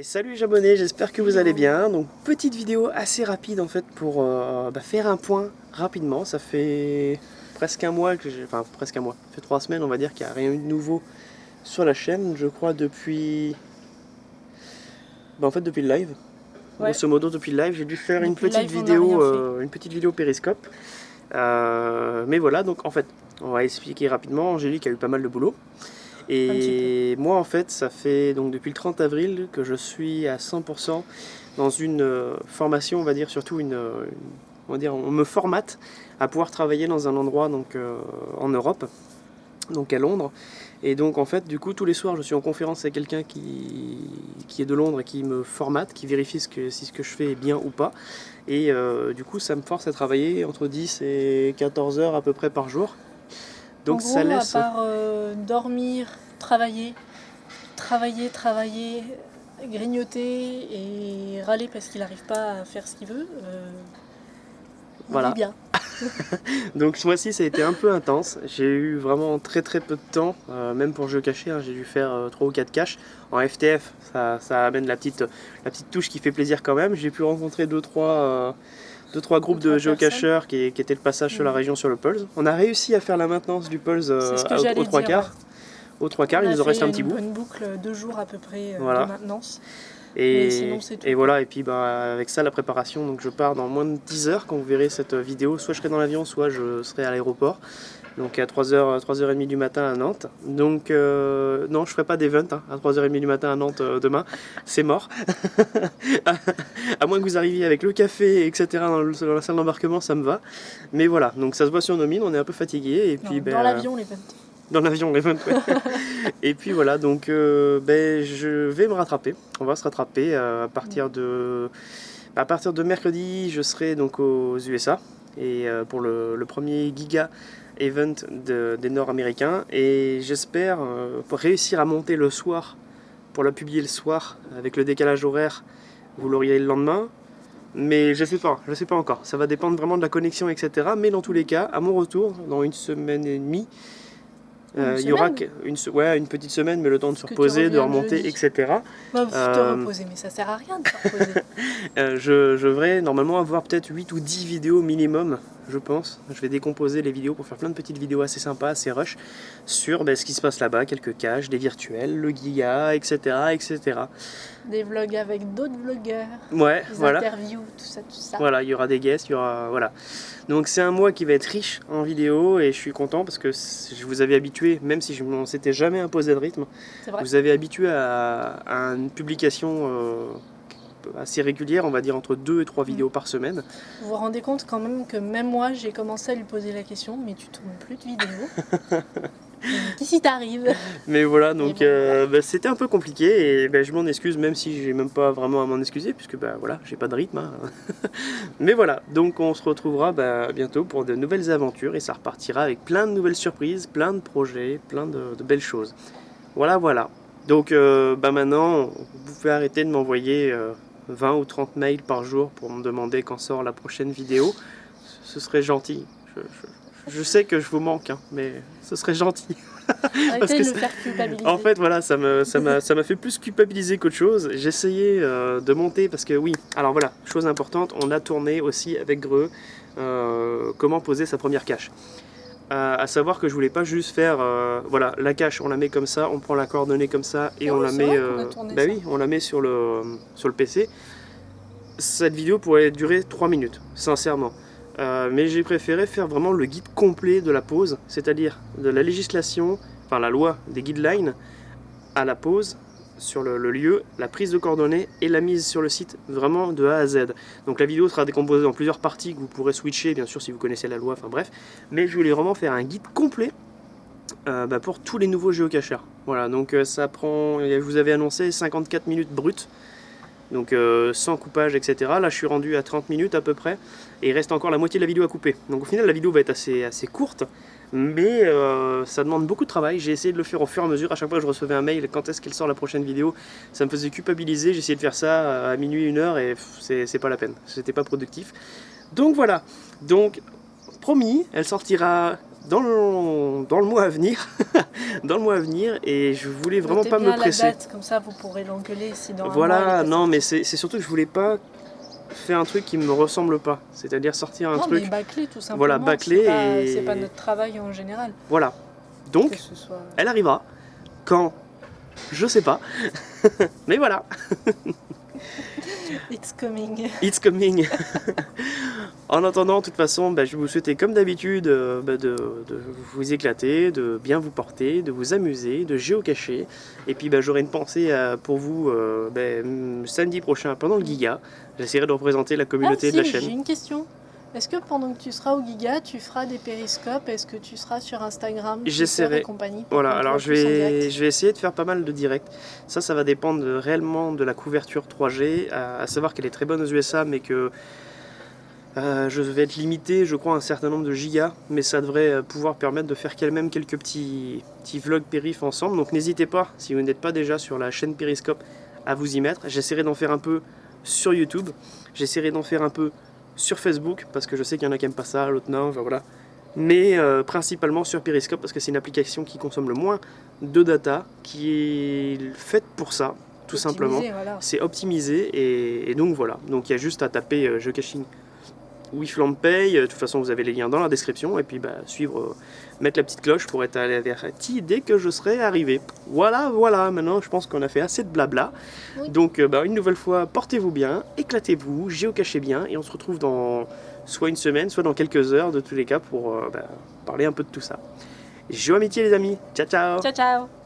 Et salut les abonnés, j'espère que vous allez bien. Donc petite vidéo assez rapide en fait pour euh, bah, faire un point rapidement. Ça fait presque un mois que j'ai, enfin presque un mois, ça fait trois semaines on va dire qu'il n'y a rien eu de nouveau sur la chaîne. Je crois depuis, bah, en fait depuis le live. Ouais. Grosso modo depuis le live, j'ai dû faire une Depuis petite live, vidéo, euh, une petite vidéo périscope. Euh, mais voilà, donc en fait, on va expliquer rapidement. Angélique a eu pas mal de boulot. Et moi, en fait, ça fait donc depuis le 30 avril que je suis à 100% dans une euh, formation, on va dire, surtout une, euh, une- on va dire, on me formate à pouvoir travailler dans un endroit donc euh, en Europe, donc à Londres. Et donc en fait, du coup, tous les soirs, je suis en conférence avec quelqu'un qui, qui est de Londres et qui me formate, qui vérifie ce que, si ce que je fais est bien ou pas. Et euh, du coup, ça me force à travailler entre 10 et 14 heures à peu près par jour. Donc en gros, ça laisse... à part euh, dormir, travailler, travailler, travailler, grignoter et râler parce qu'il n'arrive pas à faire ce qu'il veut, euh, Voilà. bien. Donc ce mois-ci ça a été un peu intense, j'ai eu vraiment très très peu de temps, euh, même pour jeu caché, hein, j'ai dû faire euh, 3 ou 4 caches. En FTF ça, ça amène la petite, la petite touche qui fait plaisir quand même, j'ai pu rencontrer 2-3 euh, deux, trois groupes de géocacheurs qui, qui étaient le passage sur la Mhm. région sur le Pulse. On a réussi à faire la maintenance du Pulse euh, à- aux trois quarts. Aux trois quarts, il nous en reste un petit une bout. bonne boucle, deux jours à peu près euh, Voilà. de maintenance. Et, sinon, voilà, et puis bah, avec ça, la préparation, donc je pars dans moins de 10 heures quand vous verrez cette vidéo. Soit je serai dans l'avion, soit je serai à l'aéroport. Donc à 3h, 3h30 du matin à Nantes. Donc euh, non, je ferai pas d'event hein, à 3h30 du matin à Nantes euh, demain. C'est mort. à, à moins que vous arriviez avec le café, etc. dans, le- dans la salle d'embarquement, ça me va. Mais voilà, donc ça se voit sur nos mines, on est un peu fatigué. Et puis, Non, ben, dans euh, l'avion, les ventes. Dans l'avion, les 20, ouais. Et puis voilà, donc euh, ben, je vais me rattraper. On va se rattraper euh, à partir de à partir de mercredi, je serai donc aux USA et euh, pour le, le premier Giga Event de- des Nord-Américains et j'espère euh, réussir à monter le soir pour la publier le soir avec le décalage horaire. Vous l'auriez le lendemain. Mais je sais pas, je sais pas encore. Ça va dépendre vraiment de la connexion, etc. Mais dans tous les cas, à mon retour, dans une semaine et demie, euh, il y aura une, ouais, une petite semaine, mais le temps de se reposer, de remonter, etc. Bah, vous te euh, reposer, mais ça sert à rien de se reposer. Euh, je, je devrais normalement avoir peut-être 8 ou 10 vidéos minimum, je pense. Je vais décomposer les vidéos pour faire plein de petites vidéos assez sympas, assez rush, sur ben, ce qui se passe là-bas, quelques caches, des virtuels, le giga, etc. etc. Des vlogs avec d'autres vlogueurs, Ouais, des voilà. interviews, tout ça, tout ça. Voilà, il y aura des guests, il y aura... Voilà. Donc c'est un mois qui va être riche en vidéos et je suis content parce que je vous avais habitué, même si je ne s'était jamais imposé de rythme, vous avez habitué à, à une publication euh, assez régulière, on va dire entre 2 et 3 vidéos par semaine. Vous vous rendez compte quand même que même moi, j'ai commencé à lui poser la question, mais tu tournes plus de vidéos. Qu'est-ce qui t'arrive? Mais voilà, donc bon, euh, bah, c'était un peu compliqué et bah, je m'en excuse même si j'ai même pas vraiment à m'en excuser puisque bah, voilà, j'ai pas de rythme. hein. Mais voilà, donc on se retrouvera bah, bientôt pour de nouvelles aventures et ça repartira avec plein de nouvelles surprises, plein de projets, plein de, de belles choses. Voilà, voilà. Donc euh, bah, maintenant, vous pouvez arrêter de m'envoyer euh, 20 ou 30 mails par jour pour me demander quand sort la prochaine vidéo. Ce serait gentil. Je, je- je sais que je vous manque, hein, mais ce serait gentil. Que. En fait, voilà, ça me- ça m'a ça fait plus culpabiliser qu'autre chose. J'essayais euh, de monter parce que, oui, alors voilà, chose importante, on a tourné aussi avec Greux euh, comment poser sa première cache. Euh, à savoir que je voulais pas juste faire, euh, voilà, la cache, on la met comme ça, on prend la coordonnée comme ça et on la c'est met, tourné bah oui, on la met sur le sur le PC. Cette vidéo pourrait durer 3 minutes, sincèrement. Euh, mais j'ai préféré faire vraiment le guide complet de la pause, c'est-à-dire de la législation, enfin la loi des guidelines, à la pause sur le, lieu, la prise de coordonnées et la mise sur le site, vraiment de A à Z. Donc la vidéo sera décomposée en plusieurs parties que vous pourrez switcher, bien sûr, si vous connaissez la loi, enfin bref. Mais je voulais vraiment faire un guide complet euh, bah, pour tous les nouveaux géocacheurs. Voilà, donc euh, ça prend, je vous avais annoncé 54 minutes brutes, donc euh, sans coupage, etc. Là, je suis rendu à 30 minutes à peu près, et il reste encore la moitié de la vidéo à couper. Donc au final, la vidéo va être assez, assez courte, mais euh, ça demande beaucoup de travail. J'ai essayé de le faire au fur et à mesure. À chaque fois que je recevais un mail, quand est-ce qu'elle sort la prochaine vidéo, ça me faisait culpabiliser. J'ai essayé de faire ça à minuit, une heure, et c'est pas la peine. C'était pas productif. Donc voilà. Donc promis, elle sortira dans le, dans le mois à venir. dans le mois à venir et je voulais vraiment Notez pas bien me la presser. date, comme ça vous pourrez l'engueuler si dans Voilà, non mais c'est surtout que je voulais pas faire un truc qui me ressemble pas. C'est-à-dire sortir un non, truc... mais bâclé tout simplement. Voilà, bâclé c'est pas- et- C'est pas notre travail en général. Voilà. Donc, soit... elle arrivera. Quand Je sais pas. mais voilà. It's coming. It's coming. En attendant, de toute façon, bah, je vais vous souhaiter comme d'habitude euh, bah, de, de vous éclater, de bien vous porter, de vous amuser, de géocacher. Et puis bah, j'aurai une pensée euh, pour vous euh, bah, samedi prochain pendant le Giga. J'essaierai de représenter la communauté ah, de la chaîne. J'ai une question. Est-ce que pendant que tu seras au Giga, tu feras des périscopes? Est-ce que tu seras sur Instagram J'essaierai. Voilà, alors je vais, je vais essayer de faire pas mal de directs. Ça, ça va dépendre réellement de la couverture 3G, à, à savoir qu'elle est très bonne aux USA, mais que euh, je vais être limité, je crois, à un certain nombre de gigas, mais ça devrait euh, pouvoir permettre de faire quand même quelques petits, petits vlogs périph ensemble. Donc n'hésitez pas, si vous n'êtes pas déjà sur la chaîne Periscope, à vous y mettre. J'essaierai d'en faire un peu sur YouTube, j'essaierai d'en faire un peu sur Facebook, parce que je sais qu'il y en a qui n'aiment pas ça, l'autre non, enfin, voilà mais euh, principalement sur Periscope parce que c'est une application qui consomme le moins de data, qui est faite pour ça, tout simplement. Voilà. C'est optimisé et, et donc voilà. Donc il y a juste à taper euh, jeu Euh, De toute façon, vous avez les liens dans la description et puis bah, suivre, euh, mettre la petite cloche pour être averti dès que je serai arrivé. Voilà, voilà. Maintenant, je pense qu'on a fait assez de blabla. Oui. Donc euh, bah, une nouvelle fois, portez-vous bien, éclatez-vous, géocachez bien et on se retrouve dans soit une semaine, soit dans quelques heures de tous les cas pour euh, bah, parler un peu de tout ça. Géo amitié les amis, ciao ciao Ciao, ciao